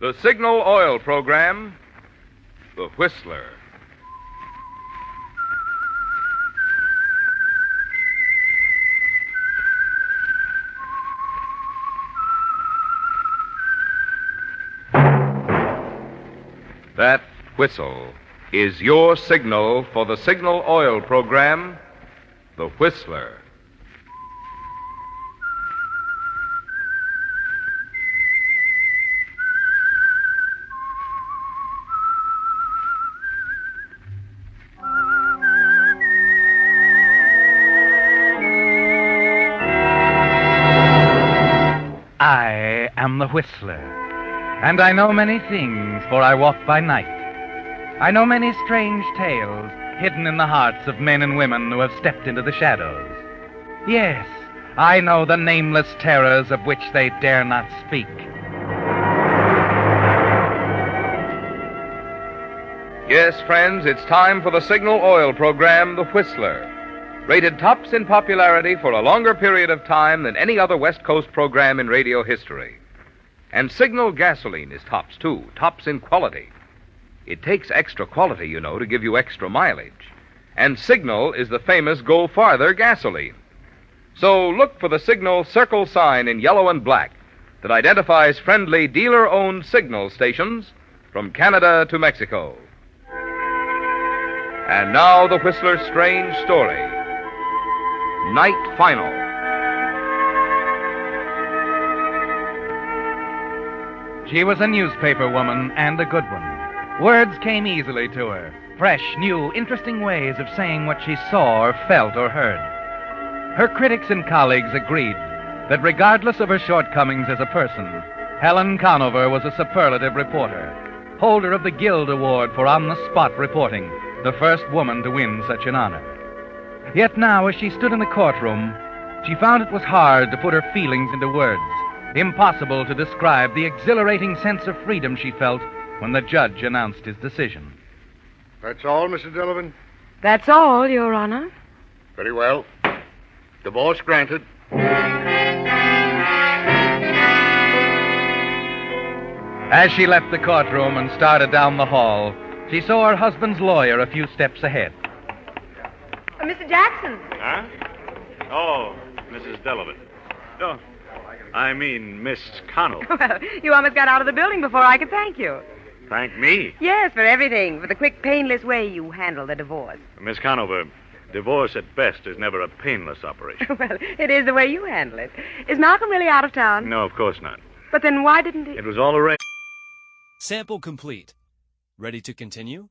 The Signal Oil Program, The Whistler. That whistle is your signal for the Signal Oil Program, The Whistler. I am the Whistler, and I know many things, for I walk by night. I know many strange tales hidden in the hearts of men and women who have stepped into the shadows. Yes, I know the nameless terrors of which they dare not speak. Yes, friends, it's time for the Signal Oil Program, The Whistler. Rated tops in popularity for a longer period of time than any other West Coast program in radio history. And Signal gasoline is tops, too, tops in quality. It takes extra quality, you know, to give you extra mileage. And Signal is the famous Go Farther gasoline. So look for the Signal circle sign in yellow and black that identifies friendly dealer owned signal stations from Canada to Mexico. And now the Whistler's strange story. Night Final. She was a newspaper woman and a good one. Words came easily to her fresh, new, interesting ways of saying what she saw or felt or heard. Her critics and colleagues agreed that regardless of her shortcomings as a person, Helen Conover was a superlative reporter, holder of the Guild Award for on the spot reporting, the first woman to win such an honor. Yet now, as she stood in the courtroom, she found it was hard to put her feelings into words, impossible to describe the exhilarating sense of freedom she felt when the judge announced his decision. That's all, Mrs. Delavan? That's all, Your Honor. Very well. Divorce granted. As she left the courtroom and started down the hall, she saw her husband's lawyer a few steps ahead. Uh, Mr. Jackson. Huh? Oh, Mrs. Delavan. Oh, I mean, Miss Conover. Well, you almost got out of the building before I could thank you. Thank me. Yes, for everything, for the quick, painless way you handle the divorce. Miss Conover, divorce at best is never a painless operation. well, it is the way you handle it. Is Malcolm really out of town? No, of course not. But then why didn't he? It was all arranged. Sample complete. Ready to continue?